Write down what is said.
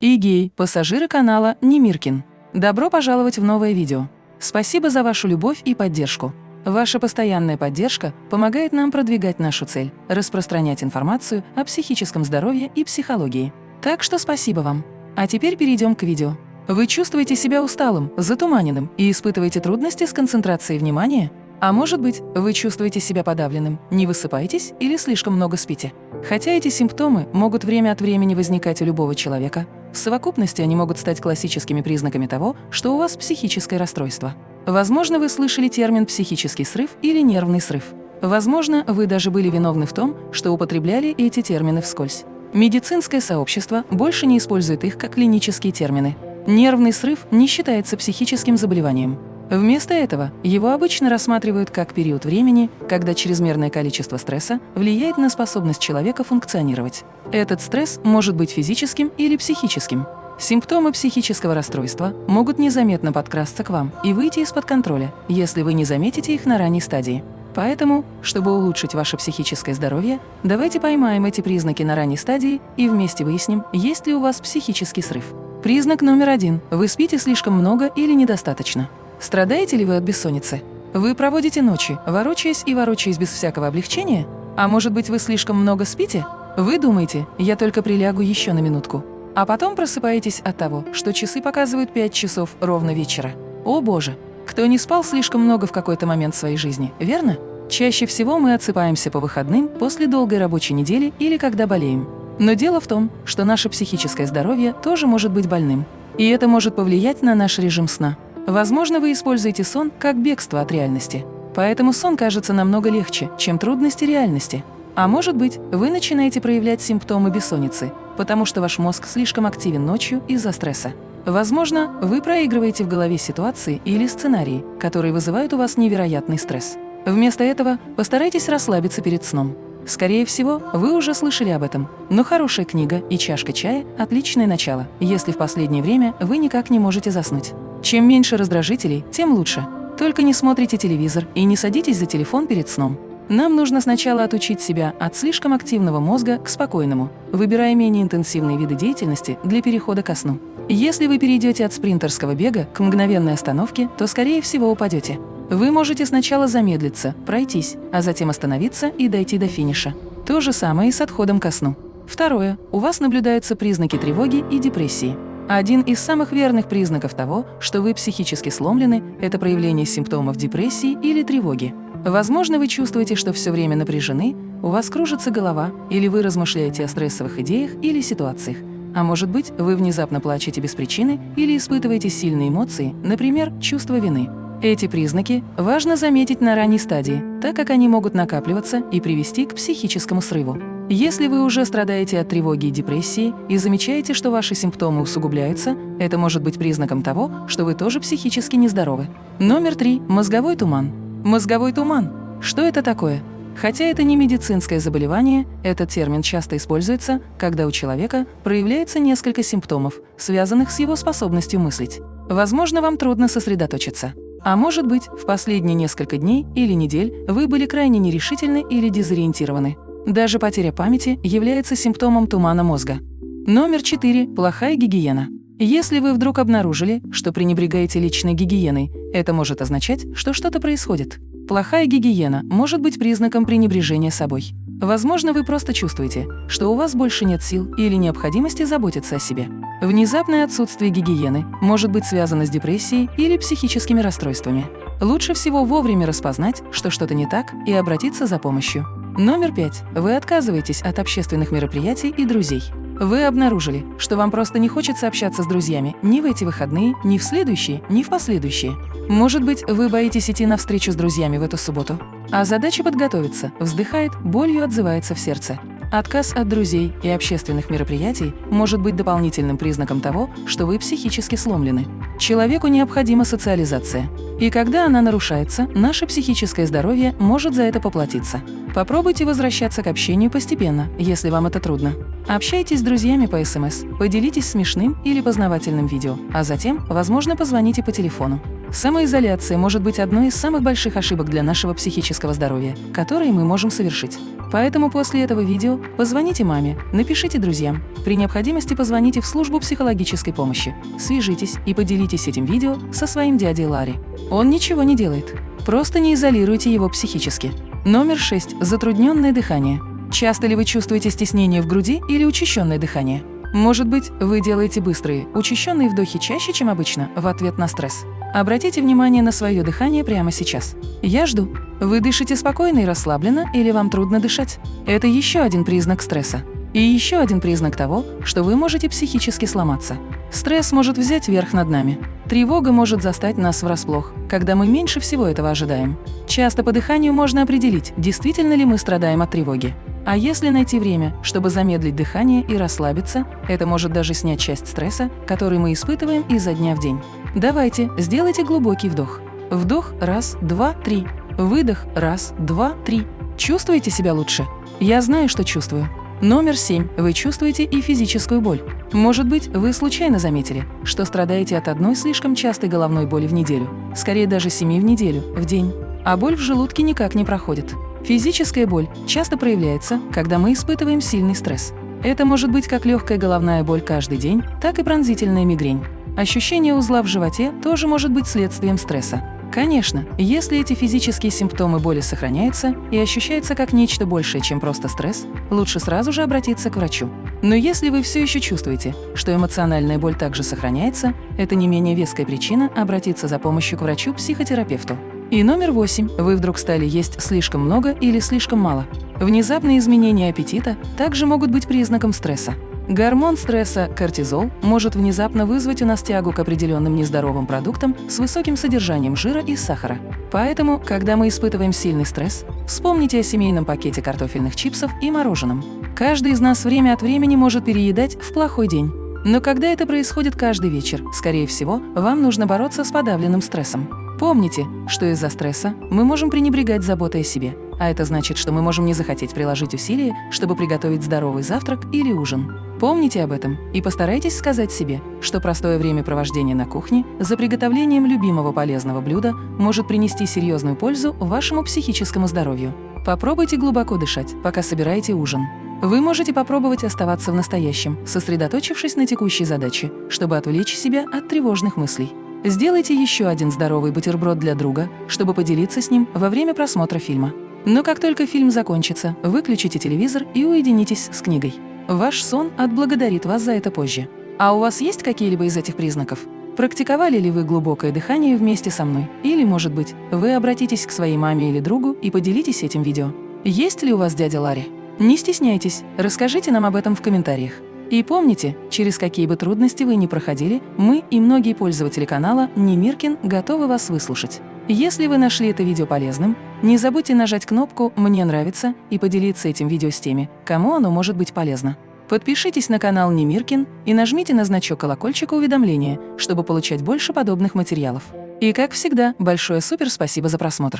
и гей, пассажиры канала Немиркин. Добро пожаловать в новое видео. Спасибо за вашу любовь и поддержку. Ваша постоянная поддержка помогает нам продвигать нашу цель – распространять информацию о психическом здоровье и психологии. Так что спасибо вам. А теперь перейдем к видео. Вы чувствуете себя усталым, затуманенным и испытываете трудности с концентрацией внимания? А может быть, вы чувствуете себя подавленным, не высыпаетесь или слишком много спите? Хотя эти симптомы могут время от времени возникать у любого человека, в совокупности они могут стать классическими признаками того, что у вас психическое расстройство. Возможно, вы слышали термин «психический срыв» или «нервный срыв». Возможно, вы даже были виновны в том, что употребляли эти термины вскользь. Медицинское сообщество больше не использует их как клинические термины. Нервный срыв не считается психическим заболеванием. Вместо этого его обычно рассматривают как период времени, когда чрезмерное количество стресса влияет на способность человека функционировать. Этот стресс может быть физическим или психическим. Симптомы психического расстройства могут незаметно подкрасться к вам и выйти из-под контроля, если вы не заметите их на ранней стадии. Поэтому, чтобы улучшить ваше психическое здоровье, давайте поймаем эти признаки на ранней стадии и вместе выясним, есть ли у вас психический срыв. Признак номер один – вы спите слишком много или недостаточно. Страдаете ли вы от бессонницы? Вы проводите ночи, ворочаясь и ворочаясь без всякого облегчения? А может быть, вы слишком много спите? Вы думаете, я только прилягу еще на минутку. А потом просыпаетесь от того, что часы показывают 5 часов ровно вечера. О боже! Кто не спал слишком много в какой-то момент своей жизни, верно? Чаще всего мы отсыпаемся по выходным после долгой рабочей недели или когда болеем. Но дело в том, что наше психическое здоровье тоже может быть больным. И это может повлиять на наш режим сна. Возможно, вы используете сон как бегство от реальности. Поэтому сон кажется намного легче, чем трудности реальности. А может быть, вы начинаете проявлять симптомы бессонницы, потому что ваш мозг слишком активен ночью из-за стресса. Возможно, вы проигрываете в голове ситуации или сценарии, которые вызывают у вас невероятный стресс. Вместо этого постарайтесь расслабиться перед сном. Скорее всего, вы уже слышали об этом, но хорошая книга и чашка чая – отличное начало, если в последнее время вы никак не можете заснуть. Чем меньше раздражителей, тем лучше. Только не смотрите телевизор и не садитесь за телефон перед сном. Нам нужно сначала отучить себя от слишком активного мозга к спокойному, выбирая менее интенсивные виды деятельности для перехода ко сну. Если вы перейдете от спринтерского бега к мгновенной остановке, то, скорее всего, упадете. Вы можете сначала замедлиться, пройтись, а затем остановиться и дойти до финиша. То же самое и с отходом ко сну. Второе. У вас наблюдаются признаки тревоги и депрессии. Один из самых верных признаков того, что вы психически сломлены, это проявление симптомов депрессии или тревоги. Возможно, вы чувствуете, что все время напряжены, у вас кружится голова, или вы размышляете о стрессовых идеях или ситуациях. А может быть, вы внезапно плачете без причины или испытываете сильные эмоции, например, чувство вины. Эти признаки важно заметить на ранней стадии, так как они могут накапливаться и привести к психическому срыву. Если вы уже страдаете от тревоги и депрессии и замечаете, что ваши симптомы усугубляются, это может быть признаком того, что вы тоже психически нездоровы. Номер три. Мозговой туман. Мозговой туман. Что это такое? Хотя это не медицинское заболевание, этот термин часто используется, когда у человека проявляется несколько симптомов, связанных с его способностью мыслить. Возможно, вам трудно сосредоточиться. А может быть, в последние несколько дней или недель вы были крайне нерешительны или дезориентированы. Даже потеря памяти является симптомом тумана мозга. Номер 4. Плохая гигиена. Если вы вдруг обнаружили, что пренебрегаете личной гигиеной, это может означать, что что-то происходит. Плохая гигиена может быть признаком пренебрежения собой. Возможно, вы просто чувствуете, что у вас больше нет сил или необходимости заботиться о себе. Внезапное отсутствие гигиены может быть связано с депрессией или психическими расстройствами. Лучше всего вовремя распознать, что что-то не так, и обратиться за помощью. Номер пять. Вы отказываетесь от общественных мероприятий и друзей. Вы обнаружили, что вам просто не хочется общаться с друзьями ни в эти выходные, ни в следующие, ни в последующие. Может быть, вы боитесь идти на встречу с друзьями в эту субботу? А задача подготовиться, вздыхает, болью отзывается в сердце. Отказ от друзей и общественных мероприятий может быть дополнительным признаком того, что вы психически сломлены. Человеку необходима социализация. И когда она нарушается, наше психическое здоровье может за это поплатиться. Попробуйте возвращаться к общению постепенно, если вам это трудно. Общайтесь с друзьями по СМС, поделитесь смешным или познавательным видео, а затем, возможно, позвоните по телефону. Самоизоляция может быть одной из самых больших ошибок для нашего психического здоровья, которые мы можем совершить. Поэтому после этого видео позвоните маме, напишите друзьям. При необходимости позвоните в службу психологической помощи. Свяжитесь и поделитесь этим видео со своим дядей Ларри. Он ничего не делает. Просто не изолируйте его психически. Номер 6. Затрудненное дыхание. Часто ли вы чувствуете стеснение в груди или учащенное дыхание? Может быть, вы делаете быстрые, учащенные вдохи чаще, чем обычно, в ответ на стресс? Обратите внимание на свое дыхание прямо сейчас. Я жду. Вы дышите спокойно и расслабленно или вам трудно дышать? Это еще один признак стресса. И еще один признак того, что вы можете психически сломаться. Стресс может взять верх над нами. Тревога может застать нас врасплох, когда мы меньше всего этого ожидаем. Часто по дыханию можно определить, действительно ли мы страдаем от тревоги. А если найти время, чтобы замедлить дыхание и расслабиться, это может даже снять часть стресса, который мы испытываем изо дня в день. Давайте, сделайте глубокий вдох. Вдох – раз, два, три. Выдох – раз, два, три. Чувствуете себя лучше? Я знаю, что чувствую. Номер семь. Вы чувствуете и физическую боль. Может быть, вы случайно заметили, что страдаете от одной слишком частой головной боли в неделю, скорее даже семи в неделю, в день, а боль в желудке никак не проходит. Физическая боль часто проявляется, когда мы испытываем сильный стресс. Это может быть как легкая головная боль каждый день, так и пронзительная мигрень. Ощущение узла в животе тоже может быть следствием стресса. Конечно, если эти физические симптомы боли сохраняются и ощущаются как нечто большее, чем просто стресс, лучше сразу же обратиться к врачу. Но если вы все еще чувствуете, что эмоциональная боль также сохраняется, это не менее веская причина обратиться за помощью к врачу-психотерапевту. И номер восемь. Вы вдруг стали есть слишком много или слишком мало. Внезапные изменения аппетита также могут быть признаком стресса. Гормон стресса – кортизол может внезапно вызвать у нас тягу к определенным нездоровым продуктам с высоким содержанием жира и сахара. Поэтому, когда мы испытываем сильный стресс, вспомните о семейном пакете картофельных чипсов и мороженом. Каждый из нас время от времени может переедать в плохой день. Но когда это происходит каждый вечер, скорее всего, вам нужно бороться с подавленным стрессом. Помните, что из-за стресса мы можем пренебрегать заботой о себе, а это значит, что мы можем не захотеть приложить усилия, чтобы приготовить здоровый завтрак или ужин. Помните об этом и постарайтесь сказать себе, что простое времяпровождение на кухне за приготовлением любимого полезного блюда может принести серьезную пользу вашему психическому здоровью. Попробуйте глубоко дышать, пока собираете ужин. Вы можете попробовать оставаться в настоящем, сосредоточившись на текущей задаче, чтобы отвлечь себя от тревожных мыслей. Сделайте еще один здоровый бутерброд для друга, чтобы поделиться с ним во время просмотра фильма. Но как только фильм закончится, выключите телевизор и уединитесь с книгой. Ваш сон отблагодарит вас за это позже. А у вас есть какие-либо из этих признаков? Практиковали ли вы глубокое дыхание вместе со мной? Или, может быть, вы обратитесь к своей маме или другу и поделитесь этим видео? Есть ли у вас дядя Ларри? Не стесняйтесь, расскажите нам об этом в комментариях. И помните, через какие бы трудности вы ни проходили, мы и многие пользователи канала Немиркин готовы вас выслушать. Если вы нашли это видео полезным, не забудьте нажать кнопку «Мне нравится» и поделиться этим видео с теми, кому оно может быть полезно. Подпишитесь на канал Немиркин и нажмите на значок колокольчика уведомления, чтобы получать больше подобных материалов. И как всегда, большое супер спасибо за просмотр!